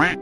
はい。